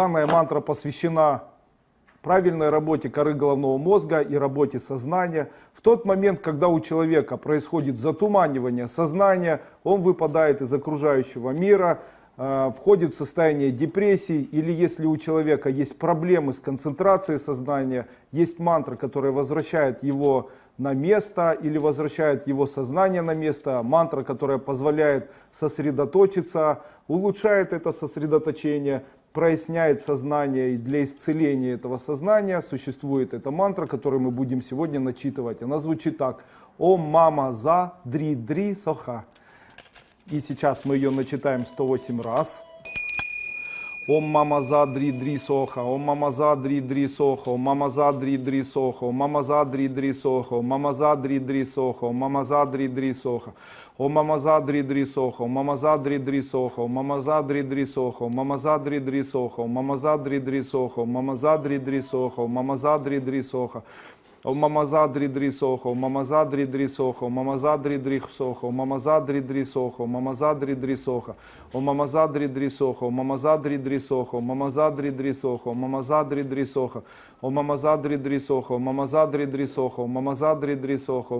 Данная мантра посвящена правильной работе коры головного мозга и работе сознания. В тот момент, когда у человека происходит затуманивание сознания, он выпадает из окружающего мира, э, входит в состояние депрессии, или если у человека есть проблемы с концентрацией сознания, есть мантра, которая возвращает его на место или возвращает его сознание на место, мантра, которая позволяет сосредоточиться, улучшает это сосредоточение, проясняет сознание и для исцеления этого сознания существует эта мантра, которую мы будем сегодня начитывать. Она звучит так. Ом мама за дри дри соха. И сейчас мы ее начитаем 108 раз. Ом мама за дри дри соха, ом мама за дри дри соха, ом мама за дри дри соха, ом мама за дри дри соха, ом мама за дри дри соха, ом мама за дри дри соха. О мамаза дри дри сохо, мамаза дри дри сохо, мамаза дри дри сохо, мамаза дри дри сохо, мамаза дри дри сохо, мамаза дри дри сохо, мамаза дри дри сохо. О мамаза дри дри сохо, мамаза дри дри сохо, мамаза дри дри сохо, мамаза мамаза дри дри сохо. О мамаза дри дри сохо, мамаза дри дри сохо, мамаза мамаза дри дри сохо. О мамаза дри дри сохо, мамаза дри дри сохо, мамаза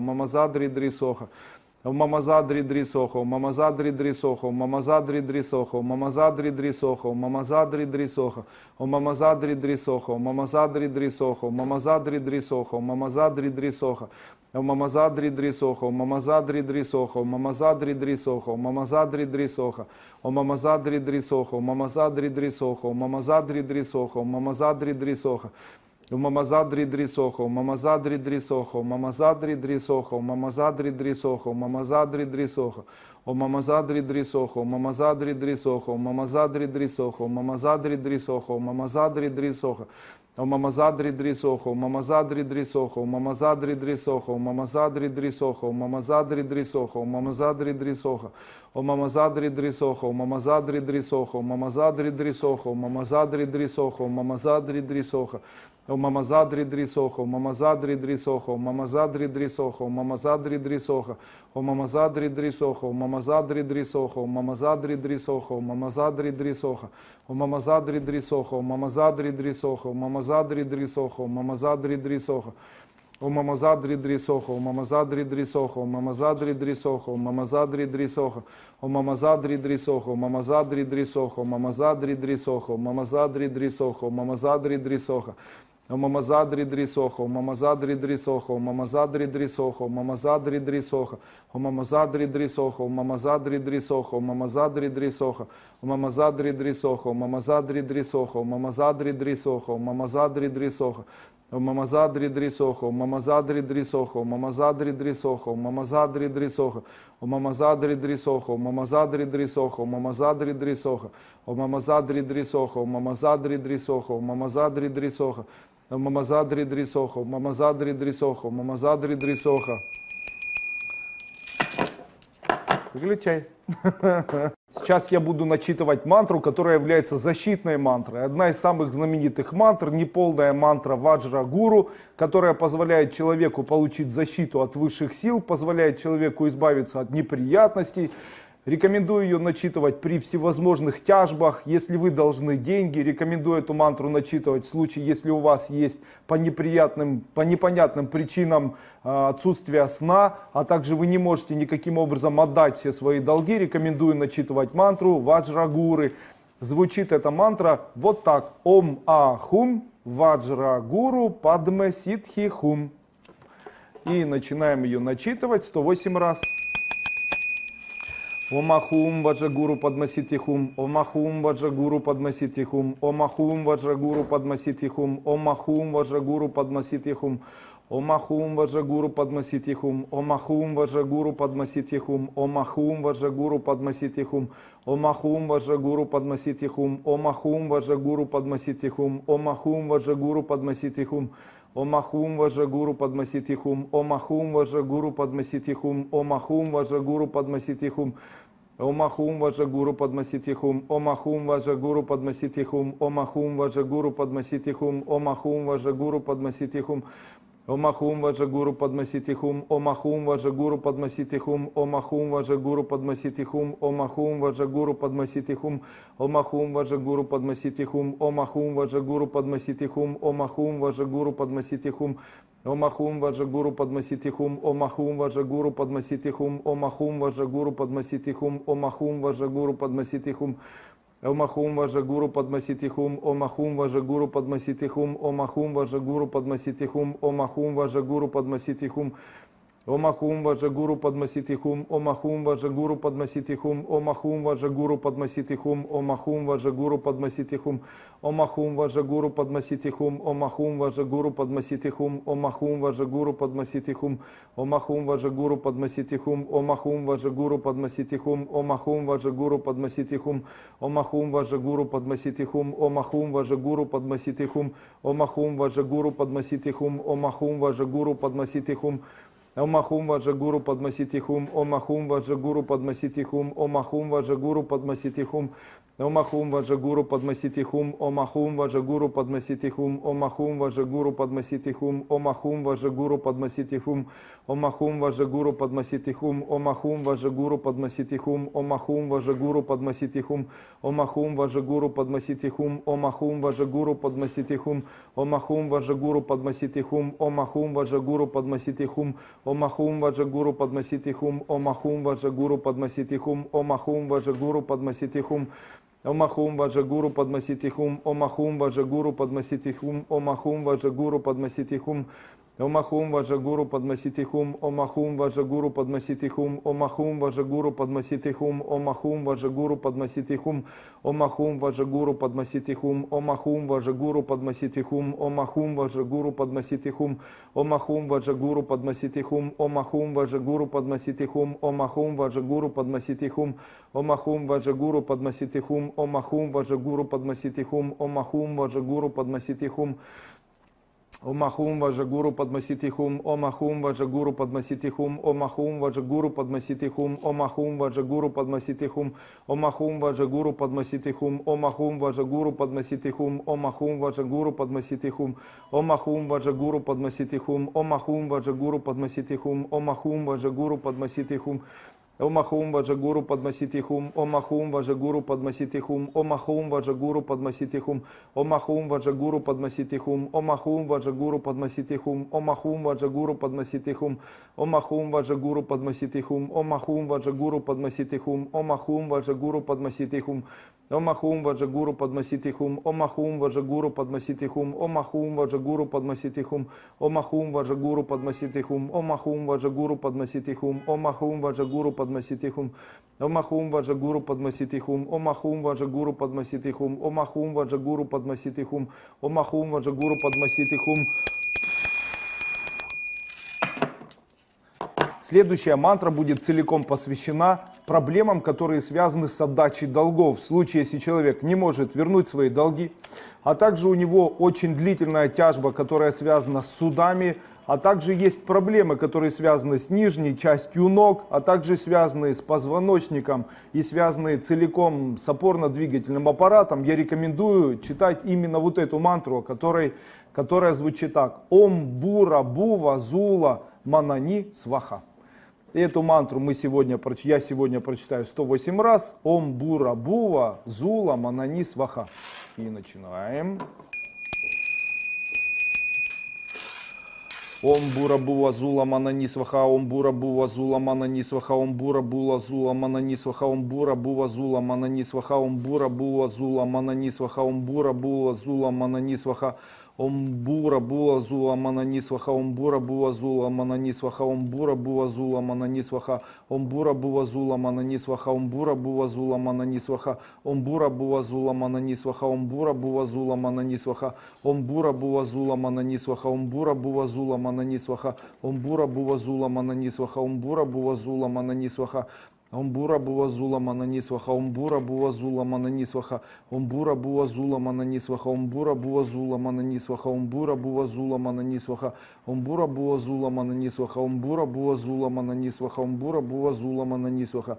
мамаза дри дри сохо. Мамазадри дрисохо, мамазадри дрисохо, мамазадри дрисохо, мамазадри дрисохо, мамазадри дрисохо, о мамазадри дрисохо, мамазадри дрисохо, мамазадри дрисохо, мамазадри дрисохо, о мамазадри дрисохо, мамазадри дрисохо, мамазадри дрисохо, мамазадри дрисохо, о мамазадри дрисохо, мамазадри дрисохо, мамазадри дрисохо, мамазадри дрисохо, Мамазадри Дрисохов, Мамазадри Дрисохов, Мамазадри Дрисохов, Мамазадри Дрисохов, Мамазадри Дрисохов, О Мамазадри Дрисохов, Мамазадри Дрисохов, Мамазадри Дрисохов, Мамазадри Дрисохов, Мамазадри Дрисохов, О Мамазадри Дрисохов, Мамазадри Дрисохов, Мамазадри Дрисохов, Мамазадри Дрисохов, Мамазадри Дрисохов, Мамазадри Дрисохов, О Мамазадри Дрисохов, Мамазадри Дрисохов, Мамазадри Дрисохов, Мамазадри Дрисохов, Мамазадри Дрисохов, о мамазадри дрисохо, мамазадри дрисохо, мамазадри дрисохо, мамазадри дрисохо, о мамазадри дрисохо, мамазадри дрисохо, мамазадри дрисохо, мамазадри дрисохо, о мамазадри дрисохо, мамазадри дрисохо, мамазадри дрисохо, мамазадри дрисохо, о мамазадри дрисохо, мамазадри дрисохо, мамазадри дрисохо, мамазадри дрисохо, о мамазадри дрисохо, мамазадри дрисохо, мамазадри дрисохо, мамазадри дрисохо, мамазадри дрисохо, Мамазадри дрисохо, мамазадри дрисохо, мамазадри дрисохо, мамазадри дрисохо, мамазадри дрисохо, мамазадри дрисохо, мамазадри дрисохо, мамазадри дрисохо, мамазадри дрисохо, Мамазадри Дрисохо, Мамазадри Дрисохо, Мамазадри Дрисохо, Мамазадри Дрисохо, О Мамазадри Дрисохо, Мамазадри Дрисохо, Мамазадри Дрисохо, О Мамазадри Дрисохо, Мамазадри Дрисохо, Мамазадри Дрисохо, Мамазадри Дрисохо, Мамазадри Дрисохо, Мамазадри Дрисохо. Выключай. Сейчас я буду начитывать мантру, которая является защитной мантрой. Одна из самых знаменитых мантр, неполная мантра Ваджра Гуру, которая позволяет человеку получить защиту от высших сил, позволяет человеку избавиться от неприятностей, Рекомендую ее начитывать при всевозможных тяжбах. Если вы должны деньги, рекомендую эту мантру начитывать в случае, если у вас есть по неприятным, по непонятным причинам э, отсутствия сна, а также вы не можете никаким образом отдать все свои долги. Рекомендую начитывать мантру Ваджрагуры. Звучит эта мантра вот так. Ом Ахум Ваджрагуру Падме Ситхи Хум. И начинаем ее начитывать 108 раз. Омахум Ваджагуру Падмаситихум, Омахум Ваджагуру Падмаситихум, Омахум Ваджагуру Падмаситихум, Омахум Ваджагуру Падмаситихум, Омахум Ваджагуру Падмаситихум, Омахум Ваджагуру Падмаситихум, Омахум Ваджагуру Падмаситихум, Омахум Ваджагуру Падмаситихум, Омахум Ваджагуру Падмаситихум, Омахум Ваджагуру Падмаситихум, Омахум Важагуру Падмаситихум, Омахум Важагуру Падмаситихум, Омахум Важагуру Падмаситихум, Омахум Важагуру Падмаситихум, Омахум Важагуру Падмаситихум, Омахум Важагуру Падмаситихум, Омахум Важагуру Падмаситихум, Омахум Важагуру Падмаситихум, Омахум Важагуру Падмаситихум, Омахум Важагуру Падмаситихум, Омахум Важагуру Падмаситихум, Омахум Важагуру Падмаситихум, Омахум Важагуру Падмаситихум, Омахум Важагуру Падмаситихум, Омахум Важагуру Падмаситихум, Омахум Важагуру Падмаситихум, Омахум Важагуру Падмаситихум, Омахум Важагуру Падмаситихум, Омахум Важагуру Падмаситихум, Омахум Важагуру Падмаситихум, Омахум Важагуру Падмаситихум, Омахум Важагуру Падмаситихум, Омахум Важагуру Падмаситихум, Омахум Важагуру Падмаситихум, Омахум Важагуру Падмаситихум, Омахум Важагуру Падмаситихум, Омахум Важагуру Падмаситихум, Омахум Важагуру Падмаситихум, Омахум Важагуру Падмаситихум, Омахум Важагуру Падмаситихум, Омахум Важагуру Падмаситихум, Омахум Важагуру Падмаситихум, Омахум Важагуру Падмаситихум, Омахум Важагуру Падмаситихум, Омахум Важагуру Падмаситихум, Омахум Важагуру Падмаситихум, Омахум Ваджагуру Падмаситихум, Омахум Ваджагуру Падмаситихум, Омахум Ваджагуру Падмаситихум, Омахум Ваджагуру Падмаситихум, Омахум Ваджагуру Падмаситихум, Омахум Ваджагуру Падмаситихум, Омахум Ваджагуру Падмаситихум, Омахум Ваджагуру Падмаситихум, Омахум Ваджагуру Падмаситихум, Омахум Ваджагуру Падмаситихум, Омахум Ваджагуру Падмаситихум, Омахум Ваджагуру Падмаситихум, Омахум Ваджагуру Падмаситихум, Омахум Ваджагуру Падмаситихум, Омахум Ваджагуру Падмаситихум, Омахум Ваджагуру Падмаситихум, Омахум Ваджагуру Падмаситихум, Омахум Ваджагуру Падмаситихум, Омахум Ваджагуру Падмаситихум, Омахум Ваджагуру Падмаситихум, Омахум Ваджагуру Падмаситихум, Омахум Ваджагуру Падмаситихум, Омахум Ваджагуру Падмаситихум, Омахум Ваджагуру Падмаситихум, Омахум Ваджагуру Падмаситихум, Омахум Ваджагуру Падмаситихум, Омахум Ваджагуру Падмаситихум, Омахум Ваджагуру Падмаситихум, Омахум Ваджагуру Падмаситихум, Омахум Ваджагуру Падмаситихум, Омахум Ваджагуру Падмаситихум, Омахум Ваджагуру Падмаситихум, Омахум Ваджагуру Падмаситихум, Омахум Ваджагуру Падмаситихум, Омахум Ваджагуру Падмаситихум, Омахум Ваджагуру Падмаситихум, Омахум Ваджагуру Падмаситихум, Омахум Ваджагуру Падмаситихум, Омахум Ваджагуру Падмаситихум, Омахум Ваджагуру Падмаситихум, Омахум Ваджагуру Падмаситихум, Омахум Ваджагуру Падмаситихум, Омахум Ваджагуру Падмаситихум, Омахум Ваджагуру Падмаситихум, Омахум Ваджагуру Падмаситихум, Омахум Ваджагуру Падмаситихум, Омахум Ваджагуру Падмаситихум, Омахум Ваджагуру Падмаситихум, Омахум Ваджагуру Падмаситихум, Омахум Ваджагуру Падмаситихум, Омахум Ваджагуру Падмаситихум, Омахум Ваджагуру Падмаситихум, Омахум Ваджагуру Падмаситихум, Омахум Ваджагуру Падмаситихум, Омахум Ваджагуру Падмаситихум, Омахум Ваджагуру Падмаситихум, Омахум Ваджагуру Падмаситихум, Омахум Ваджагуру Падмаситихум, Омахум Ваджагуру Падмаситихум, Омахум Ваджагуру Падмаситихум, Омахум Ваджагуру Падмаситихум, Омахум Ваджагуру Падмаситихум. Следующая мантра будет целиком посвящена проблемам, которые связаны с отдачей долгов. В случае, если человек не может вернуть свои долги, а также у него очень длительная тяжба, которая связана с судами, а также есть проблемы, которые связаны с нижней частью ног, а также связанные с позвоночником и связанные целиком с опорно-двигательным аппаратом, я рекомендую читать именно вот эту мантру, которой, которая звучит так. Ом Бура Бува Зула Манани Сваха. Эту мантру мы сегодня, я сегодня прочитаю 108 раз. Ом Бура Бува Зула Манани Сваха. И начинаем. Ом бура була зула манани сваха, ом бура була зула манани сваха, ом бура була зула манани сваха, ом бура була зула манани сваха, ом бура була зула манани сваха, ом бура була зула манани сваха, Омбура була зула мананисваха, омбура була зула мананисваха, омбура була зула мананисваха, омбура була зула мананисваха, омбура була зула мананисваха, омбура була зула мананисваха, омбура була зула мананисваха, омбура була зула мананисваха, омбура була зула мананисваха, омбура була зула мананисваха, омбура була зула мананисваха, Омбура буа зула мананисваха, омбура буа зула мананисваха, омбура буа зула мананисваха, омбура буа зула мананисваха, омбура буа зула мананисваха, омбура буа зула мананисваха, омбура буа зула мананисваха, омбура буа зула мананисваха,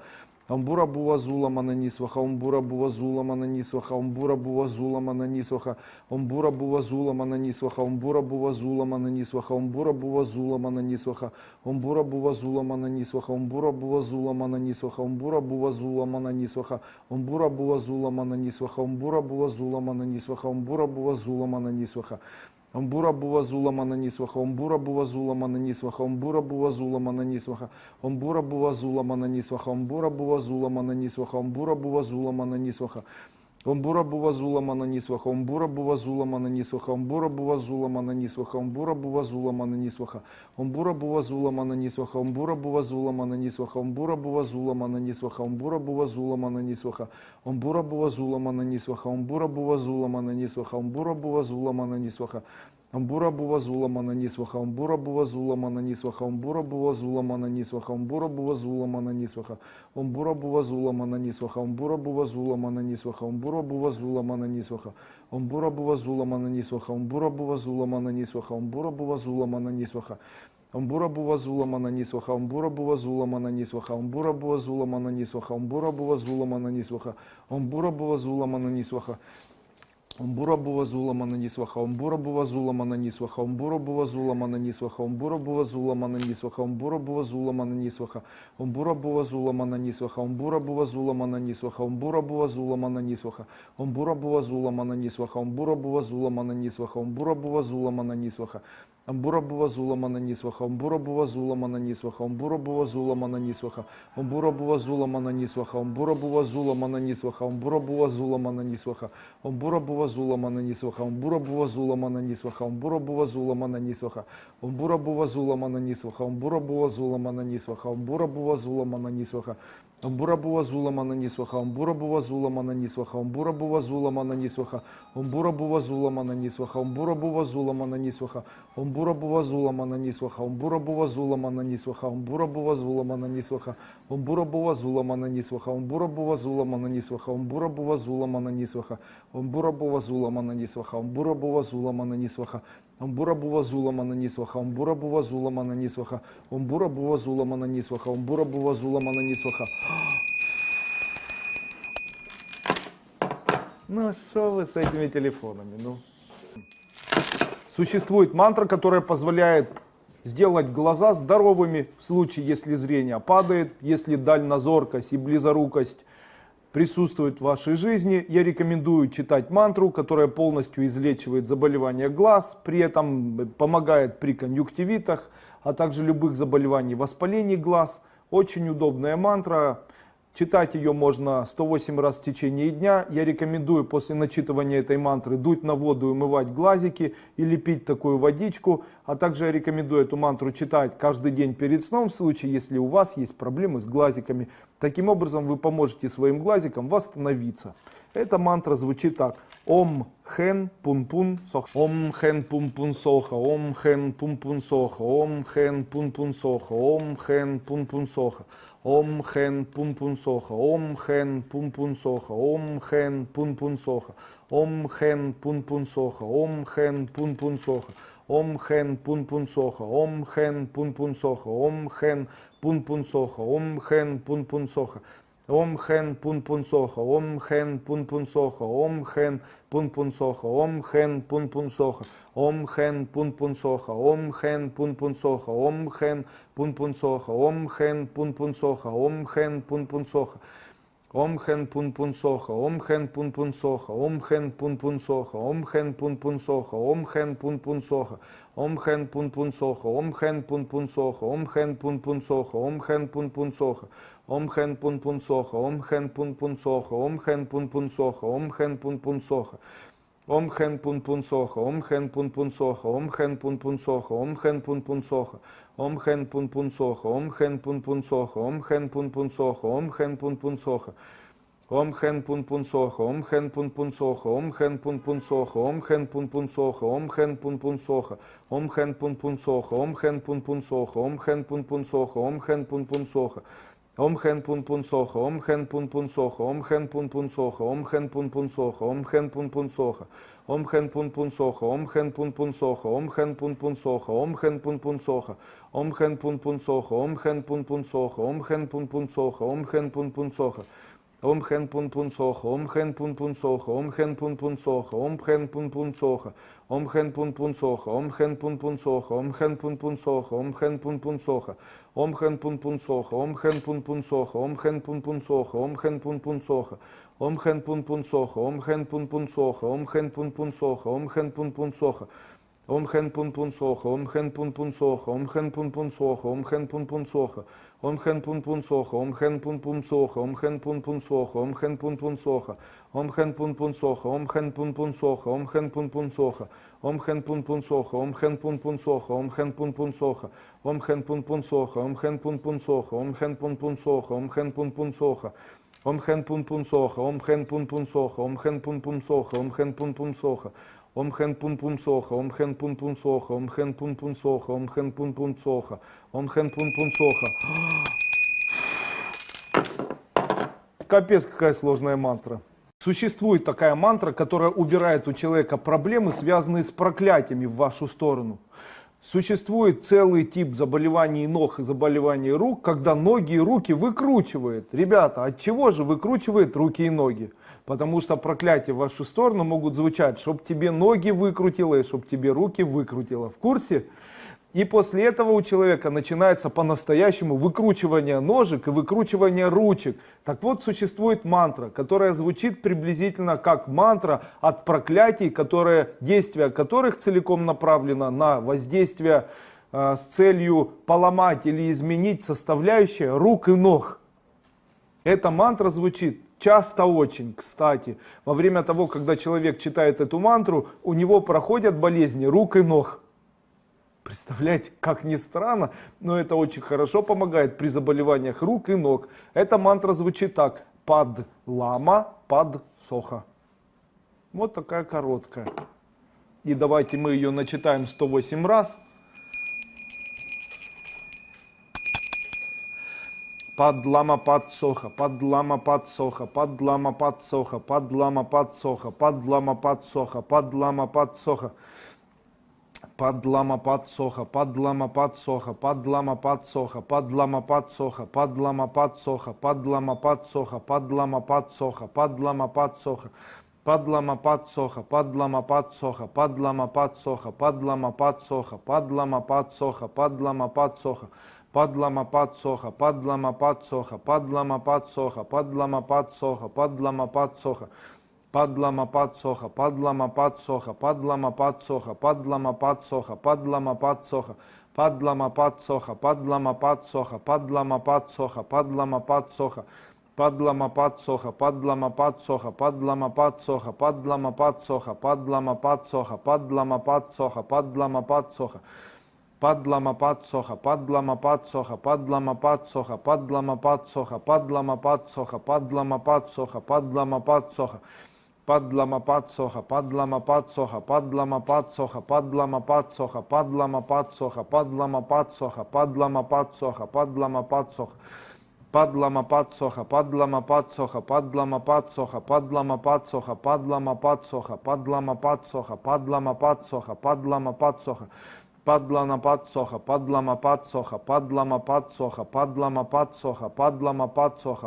Амбура бува зулама на нисваха, омбура бува зулама на нисваха, омбура бува зулама на нисваха, омбура бува зулама на нисваха, омбура бува зулама на нисваха, омбура бува зулама на нисваха, омбура бува зулама на нисваха, омбура бува зулама на нисваха, омбура бува зулама на нисваха, омбура бува зулама на нисваха, омбура бува зулама на нисваха, омбура бува зулама на нисваха. Амбура бувазула мананісваха, омбура бувазула мананісваха, омбура бувазула мананісваха, омбура бувазула мананісваха, омбура бувазула мананісваха, омбура бувазула мананісваха. Омбура бува зулама на нисваха, омбура бува зулама на нисваха, омбура бува зулама на нисваха, омбура бува зулама на нисваха, омбура бува зулама на нисваха, омбура бува зулама на нисваха, омбура бува зулама на нисваха, омбура бува зулама на нисваха, омбура бува зулама на нисваха, омбура бува зулама на нисваха, омбура бува зулама на нисваха, Амбура бува зулама на нисваха, амбура бува зулама на нисваха, амбура бува зулама на нисваха, амбура бува зулама на нисваха, амбура бува зулама на нисваха, амбура бува зулама на нисваха, амбура бува зулама на нисваха, амбура бува зулама на нисваха, амбура бува зулама на нисваха, амбура бува зулама на нисваха, Амбура бува зулама на нисваха, амбура бува зулама на нисваха, амбура бува зулама на нисваха, амбура бува зулама на нисваха, амбура бува зулама на нисваха, Омбура бува зулама на нисваха, омбура бува зулама на нисваха, омбура бува зулама на нисваха, омбура бува зулама на нисваха, омбура бува зулама на нисваха, омбура бува зулама на нисваха, омбура бува зулама на нисваха, омбура бува зулама на нисваха, омбура бува зулама на нисваха, омбура бува зулама на нисваха, омбура бува зулама на нисваха, Амбура бува зулама на нисваха, амбура бува зулама на нисваха, амбура бува зулама на нисваха, амбура бува зулама на нисваха, амбура бува зулама на нисваха, амбура бува зулама на нисваха, амбура бува зуламана нисваха, умбура бува зуламана нисваха, умбура бува зуламана нисваха, умбура бува зуламана нисваха, умбура бува зуламана нисваха, умбура бува зуламана нисваха, амбура бува зулама на нисваха, амбура бува зулама на нисваха, амбура бува зулама на нисваха, амбура бува зулама на нисваха, амбура бува зулама на нисваха, Омбура Омбура бува зулама на нисваха, омбура бува зулама амбура бувазула мананісваха, амбура бувазула мананісваха, амбура бувазула бува зулама на нисваха. Ну что вы с этими телефонами, ну? Существует мантра, которая позволяет сделать глаза здоровыми в случае, если зрение падает, если дальнозоркость и близорукость присутствует в вашей жизни. Я рекомендую читать мантру, которая полностью излечивает заболевания глаз, при этом помогает при конъюнктивитах, а также любых заболеваний воспалений глаз. Очень удобная мантра. Читать ее можно 108 раз в течение дня. Я рекомендую после начитывания этой мантры дуть на воду и умывать глазики или пить такую водичку. А также я рекомендую эту мантру читать каждый день перед сном в случае, если у вас есть проблемы с глазиками. Таким образом вы поможете своим глазикам восстановиться. Эта мантра звучит так. Ом хен пун пун соха. Ом хен пун пун соха. Ом хен пун пун соха. Ом хен пун пун соха. Ом хен пун пун соха. Ом хен пун пун соха, ом хен пун пун соха, ом хен пун пун соха, ом хен пун пун соха, ом хен пун пун соха, ом хен пун пун соха, ом хен пун пун соха, ом хен пун пун соха, ом хен пун пун соха. Ом хен пун пун соха, ом хен пун пун соха, ом хен пун пун соха, ом хен пун пун соха, ом хен пун пун соха, ом хен пун пун соха, ом хен пун пун соха, ом хен пун пун соха, ом хен пун пун соха. Ом хен пун пун соха, ом хен пун пун соха, ом хен пун пун соха, ом хен пун пун соха, ом хен пун пун соха, ом хен пун пун соха, ом хен пун пун соха, ом хен пун пун соха, ом хен пун пун соха. Ом хен пун пун соха, ом хен пун пун соха, ом хен пун пун соха, ом хен пун пун соха. Ом хен пун пун соха, ом хен пун пун соха, ом хен пун пун соха, ом хен пун пун соха. Ом хен пун пун соха, ом хен пун пун соха, ом хен пун пун соха, ом хен пун пун соха. Ом хен пун пун соха, ом хен пун пун соха, ом хен пун пун соха, ом хен пун пун соха, ом хен пун пун соха, ом хен пун пун соха, ом хен пун пун соха, ом хен пун пун соха, ом хен пун пун соха. Ом хэн пун пун соха, ом хэн пун пун соха, ом хэн пун пун соха, ом хэн пун пун соха, ом хэн пун пун соха, ом хэн пун пун соха, ом хэн пун пун соха, ом хэн пун пун соха, ом хэн пун пун соха, ом хэн пун пун соха, ом хэн пун пун соха, ом хэн пун пун соха, ом хэн пун пун соха. Ом хэн пун пун соха, ом хэн пун пун соха, ом хэн пун пун соха, ом хэн пун пун соха, ом хэн пун пун соха, ом хэн пун пун соха, ом хэн пун пун соха, ом хэн пун пун соха, ом хэн пун пун соха, ом хэн пун пун соха, ом хэн пун пун соха, ом хэн пун пун соха, ом хэн пун пун соха, ом хэн пун пун соха, ом хэн пун пун соха, ом хэн пун пун соха. Ом хэн пун пун соха, ом хэн пун пун соха, ом хэн пун пун соха, ом хэн пун пун соха, ом хэн пун пун соха, ом хэн пун пун соха, ом хэн пун пун соха, ом хэн пун пун соха, ом хэн пун пун соха, ом хэн пун пун соха, ом хэн пун пун соха, ом хэн пун пун соха, ом хэн пун пун соха, ом хэн пун пун соха, ом хэн пун пун соха, ом хэн пун пун соха, ом хэн пун пун соха, ом хэн пун пун соха. Ом хэн пун пун соха, ом хэн пун пун соха, ом хэн пун пун соха, ом хэн пун пун соха. Ом хэн пун пун соха, ом хэн пун пун соха, ом хэн пун пун соха, ом хэн пун пун соха, ом хэн пун пун соха. Капец, какая сложная мантра. Существует такая мантра, которая убирает у человека проблемы, связанные с проклятиями в вашу сторону. Существует целый тип заболеваний ног и заболеваний рук, когда ноги и руки выкручивает. Ребята, от чего же выкручивает руки и ноги? Потому что проклятия в вашу сторону могут звучать, чтоб тебе ноги выкрутило и чтоб тебе руки выкрутило. В курсе? И после этого у человека начинается по-настоящему выкручивание ножек и выкручивание ручек. Так вот, существует мантра, которая звучит приблизительно как мантра от проклятий, которые, действия которых целиком направлено на воздействие э, с целью поломать или изменить составляющие рук и ног. Эта мантра звучит часто очень, кстати. Во время того, когда человек читает эту мантру, у него проходят болезни рук и ног. Представляете, как ни странно, но это очень хорошо помогает при заболеваниях рук и ног. Эта мантра звучит так. Под лама, под соха. Вот такая короткая. И давайте мы ее начитаем 108 раз. Лама лама лама лама лама лама. Падлама подсоха, падлама подсоха, падлама подсоха, падлама подсоха, падлама подсоха, падлама подсоха, падлама подсоха, падлама подсоха. Падлама подсоха, падлама подсоха, падлама подсоха, падлама подсоха, падлама подсоха, падлама подсоха. Падлама подсоха, падлама подсоха, падлама подсоха, падлама подсоха, падлама подсоха. Падлама подсоха, падлама подсоха, падлама подсоха, падлама подсоха, падлама подсоха, падлама подсоха, падлама подсоха, падлама подсоха, падлама подсоха, падлама подсоха, падлама подсоха, падлама подсоха, падлама подсоха, падлама подсоха, падлама подсоха, падлама подсоха. Падлама подсоха, падлама подсоха, падлама подсоха, падлама подсоха, падлама подсоха, падлама подсоха, падлама подсоха. Падлама подсоха, падлама подсоха, падлама подсоха, падлама подсоха, падлама подсоха, падлама подсоха, падлама подсоха, падлама подсоха. Падлама подсоха, падлама подсоха, падлама подсоха, падлама подсоха, падлама подсоха, падлама подсоха, падлама подсоха, падлама подсоха. Падлама подсоха, падлама подсоха,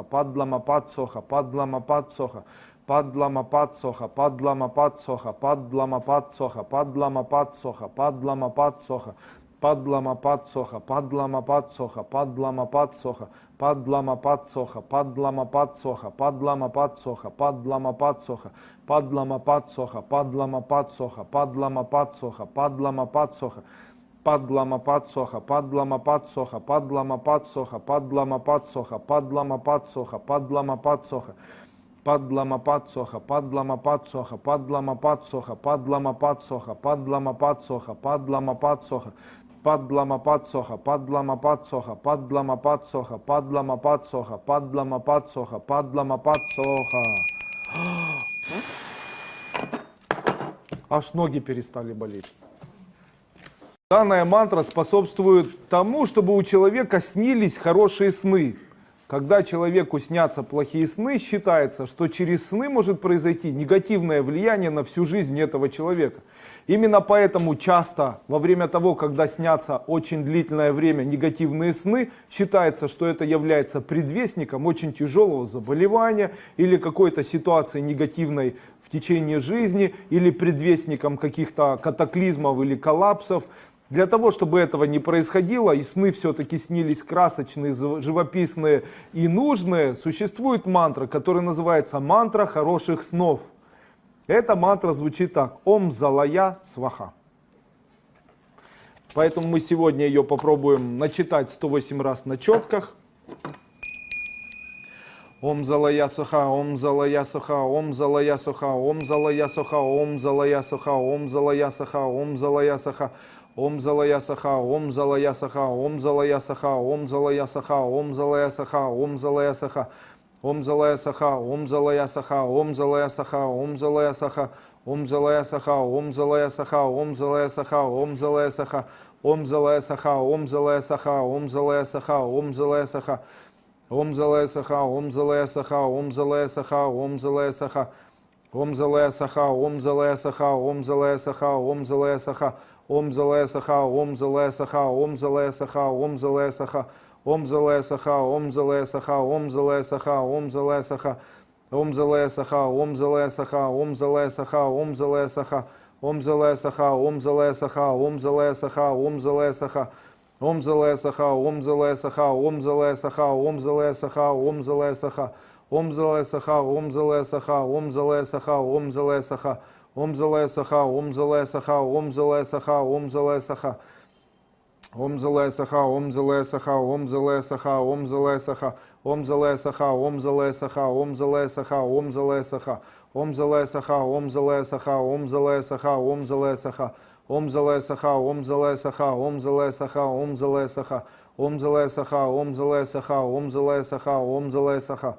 падлама подсоха, падлама подсоха, падлама подсоха, падлама подсоха, падлама подсоха. Падлама подсоха, падлама подсоха, падлама подсоха, падлама подсоха, падлама подсоха, падлама подсоха, падлама подсоха, падлама подсоха, падлама подсоха, падлама подсоха, падлама подсоха, падлама подсоха, падлама подсоха, падлама подсоха, падлама подсоха, падлама подсоха, падлама подсоха, падлама подсоха, падлама подсоха, падлама подсоха, падлама подсоха, падлама подсоха, падлама подсоха, падлама подсоха, падлама подсоха, падлама подсоха, падлама подсоха, падлама подсоха, падлама подсоха, падлама подсоха, падлама подсоха, падлама подсоха. Аж ноги перестали болеть. Данная мантра способствует тому, чтобы у человека снились хорошие сны. Когда человеку снятся плохие сны, считается, что через сны может произойти негативное влияние на всю жизнь этого человека. Именно поэтому часто во время того, когда снятся очень длительное время негативные сны, считается, что это является предвестником очень тяжелого заболевания или какой-то ситуации негативной в течение жизни или предвестником каких-то катаклизмов или коллапсов. Для того, чтобы этого не происходило, и сны все-таки снились красочные, живописные и нужные, существует мантра, которая называется мантра хороших снов. Эта мантра звучит так. Ом залая сваха. Поэтому мы сегодня ее попробуем начитать 108 раз на четках. Ом залая суха, ом залая суха, ом залая суха, ом залая суха, ом залая суха, ом залая суха, ом залая суха. Ом залая саха, ом залая саха, ом залая саха, ом залая саха, ом залая саха, ом залая саха. Ом залая саха, ом залая саха, ом залая саха, ом залая саха, ом залая саха, ом залая саха, ом залая саха, ом залая саха, ом залая саха, ом залая саха, ом залая саха, ом залая саха, ом залая саха, ом залая саха, ом залая саха, ом залая саха, ом залая саха, ом залая саха, ом залая саха, ом залая саха, ом залая саха, ом залая саха, ом залая саха, ом залая саха, Ом залая саха, ом залая саха, ом залая саха, ом залая саха, ом залая саха, ом залая саха, ом залая саха, ом залая саха, ом залая саха, ом залая саха, ом залая саха, ом залая саха, ом залая саха, ом залая саха, Ом залая саха, ом залая саха, ом залая саха, ом залая саха. Ом залая саха, ом залая саха, ом залая саха, ом залая саха. Ом залая саха, ом залая саха, ом залая саха, ом залая саха. Ом залая саха, ом залая саха, ом залая саха, ом залая саха. Ом залая саха, ом залая саха, ом залая саха, ом залая саха. Ом залая саха, ом залая саха, ом залая саха, ом залая саха.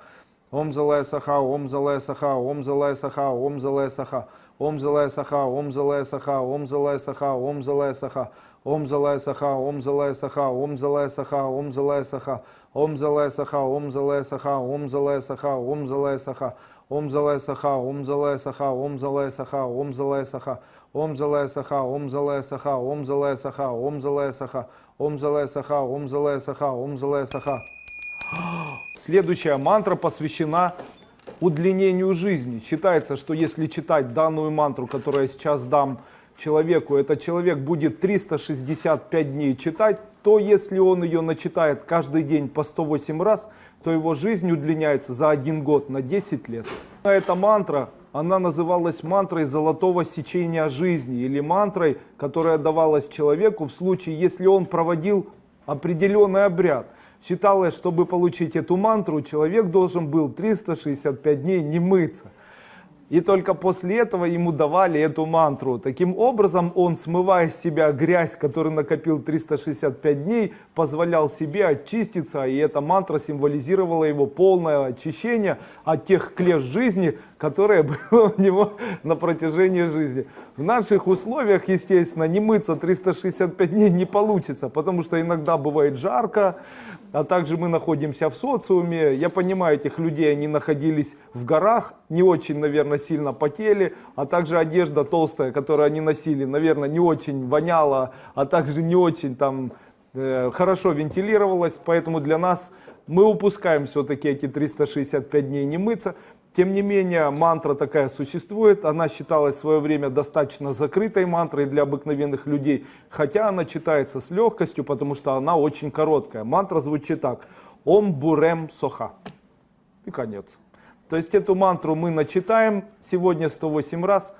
Ом залая саха, ом залая саха, ом залая саха, ом залая саха. Ом Омзалая саха, Ом омзалая саха, Ом омзалая саха, Ом омзалая саха. Ом Омзалая саха, Ом омзалая саха, Ом омзалая саха, Ом омзалая саха. Ом Омзалая саха, Ом омзалая саха, Ом омзалая саха, Ом омзалая саха. Ом Омзалая саха, Ом омзалая саха, Ом омзалая саха, Ом омзалая саха. Ом Омзалая саха, Ом омзалая саха, Ом омзалая саха, Ом омзалая саха. Ом Омзалая саха, Ом омзалая саха, Ом омзалая саха. Следующая мантра посвящена удлинению жизни. Считается, что если читать данную мантру, которую я сейчас дам, человеку, этот человек будет 365 дней читать, то если он ее начитает каждый день по 108 раз, то его жизнь удлиняется за один год на 10 лет. Эта мантра, она называлась мантрой золотого сечения жизни или мантрой, которая давалась человеку в случае, если он проводил определенный обряд. Считалось, чтобы получить эту мантру, человек должен был 365 дней не мыться. И только после этого ему давали эту мантру. Таким образом, он, смывая с себя грязь, которую накопил 365 дней, позволял себе очиститься. И эта мантра символизировала его полное очищение от тех клеш жизни, которое было у него на протяжении жизни. В наших условиях, естественно, не мыться 365 дней не получится, потому что иногда бывает жарко, а также мы находимся в социуме. Я понимаю этих людей, они находились в горах, не очень, наверное, сильно потели, а также одежда толстая, которую они носили, наверное, не очень воняла, а также не очень там э, хорошо вентилировалась, поэтому для нас мы упускаем все-таки эти 365 дней не мыться. Тем не менее, мантра такая существует. Она считалась в свое время достаточно закрытой мантрой для обыкновенных людей, хотя она читается с легкостью, потому что она очень короткая. Мантра звучит так. Ом бурем соха. И конец. То есть эту мантру мы начитаем сегодня 108 раз.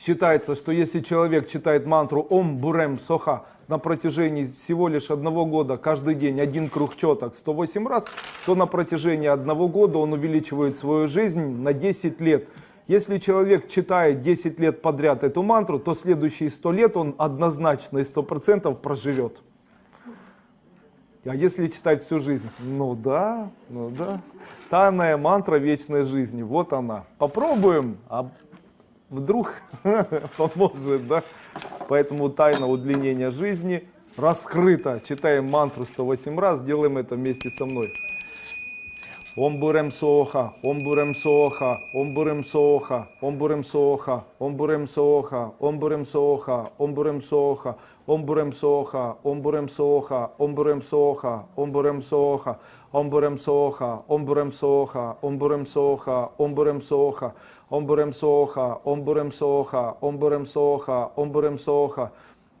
Считается, что если человек читает мантру Ом бурем соха на протяжении всего лишь одного года, каждый день один круг четок 108 раз, то на протяжении одного года он увеличивает свою жизнь на 10 лет. Если человек читает 10 лет подряд эту мантру, то следующие 100 лет он однозначно и 100% проживет. А если читать всю жизнь? Ну да, ну да. Тайная мантра вечной жизни, вот она. Попробуем, а вдруг поможет, да? Поэтому тайна удлинения жизни раскрыта. Читаем мантру 108 раз, делаем это вместе со мной. Ом бурем соха, ом бурем соха, ом бурем соха, ом бурем соха, ом бурем соха, ом бурем соха, ом бурем соха, ом бурем соха, ом бурем соха, ом бурем соха, ом бурем соха, ом бурем соха, ом бурем соха, ом бурем соха, ом бурем соха, ом бурем соха, ом бурем соха, ом бурем соха, ом бурем соха,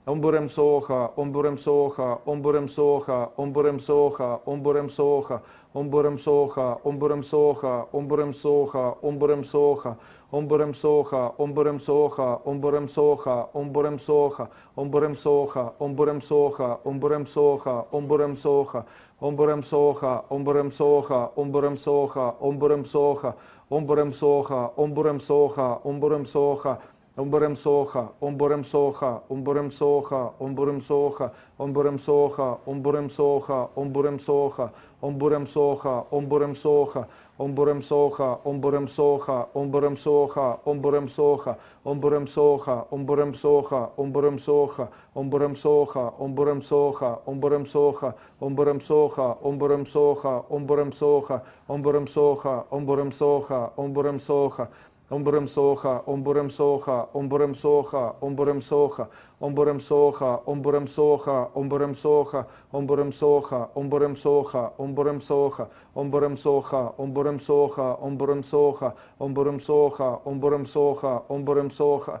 Омбурем соха, омбурем соха, омбурем соха, омбурем соха, омбурем соха, омбурем соха, омбурем соха, омбурем соха, омбурем соха, омбурем соха, омбурем соха, омбурем соха, омбурем соха, омбурем соха, омбурем соха, омбурем соха, омбурем соха, омбурем соха, омбурем соха, омбурем соха, омбурем соха, омбурем соха, омбурем соха, омбурем соха, Омбурем соха, омбурем соха, омбурем соха, омбурем соха, омбурем соха, омбурем соха, омбурем соха, омбурем соха, омбурем соха, омбурем соха, омбурем соха, омбурем соха, омбурем соха, омбурем соха, омбурем соха, омбурем соха, омбурем соха, омбурем соха, омбурем соха, омбурем соха, омбурем соха, омбурем соха, омбурем соха, омбурем соха, омбурем соха, Омбурем соха, омбурем соха, омбурем соха, омбурем соха, омбурем соха, омбурем соха, омбурем соха, омбурем соха, омбурем соха, омбурем соха, омбурем соха, омбурем соха, омбурем соха, омбурем соха,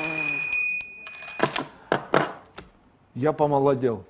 Я помолодел.